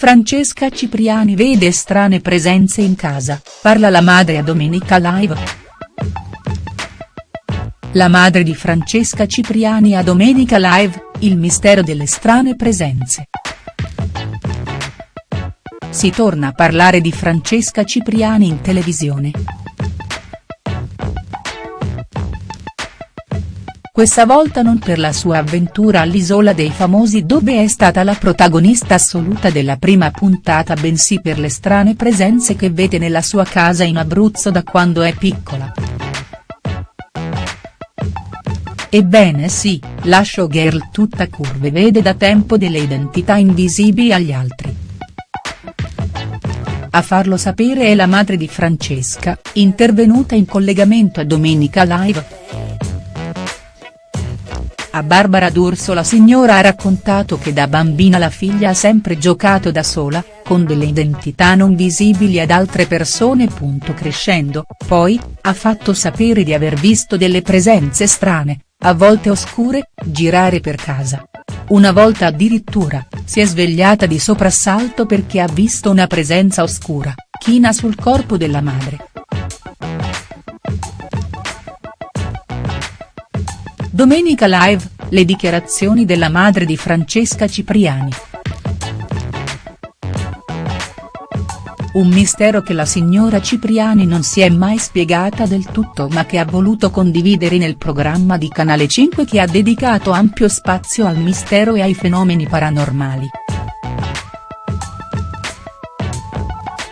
Francesca Cipriani vede strane presenze in casa, parla la madre a Domenica Live. La madre di Francesca Cipriani a Domenica Live, il mistero delle strane presenze. Si torna a parlare di Francesca Cipriani in televisione. Questa volta non per la sua avventura all'Isola dei Famosi dove è stata la protagonista assoluta della prima puntata bensì per le strane presenze che vede nella sua casa in Abruzzo da quando è piccola. Ebbene sì, la showgirl tutta curve vede da tempo delle identità invisibili agli altri. A farlo sapere è la madre di Francesca, intervenuta in collegamento a Domenica Live. A Barbara D'Urso la signora ha raccontato che da bambina la figlia ha sempre giocato da sola, con delle identità non visibili ad altre persone. Crescendo, poi, ha fatto sapere di aver visto delle presenze strane, a volte oscure, girare per casa. Una volta addirittura, si è svegliata di soprassalto perché ha visto una presenza oscura, china sul corpo della madre. Domenica Live, le dichiarazioni della madre di Francesca Cipriani. Un mistero che la signora Cipriani non si è mai spiegata del tutto ma che ha voluto condividere nel programma di Canale 5 che ha dedicato ampio spazio al mistero e ai fenomeni paranormali.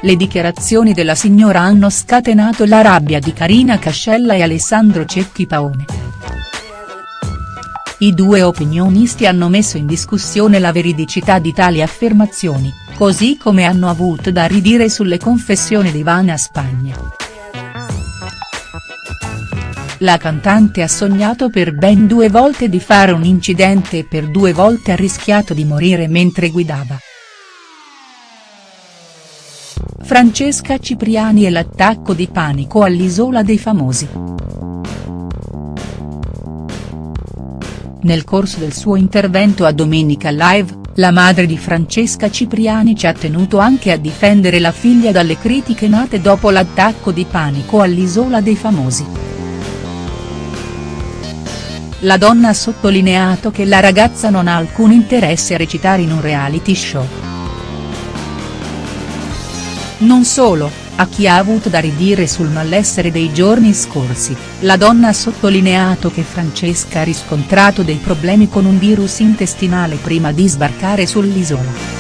Le dichiarazioni della signora hanno scatenato la rabbia di Carina Cascella e Alessandro Cecchi Paone. I due opinionisti hanno messo in discussione la veridicità di tali affermazioni, così come hanno avuto da ridire sulle confessioni di Vana Spagna. La cantante ha sognato per ben due volte di fare un incidente e per due volte ha rischiato di morire mentre guidava. Francesca Cipriani e l'attacco di panico all'Isola dei Famosi. Nel corso del suo intervento a Domenica Live, la madre di Francesca Cipriani ci ha tenuto anche a difendere la figlia dalle critiche nate dopo l'attacco di panico all'Isola dei Famosi. La donna ha sottolineato che la ragazza non ha alcun interesse a recitare in un reality show. Non solo, a chi ha avuto da ridire sul malessere dei giorni scorsi, la donna ha sottolineato che Francesca ha riscontrato dei problemi con un virus intestinale prima di sbarcare sull'isola.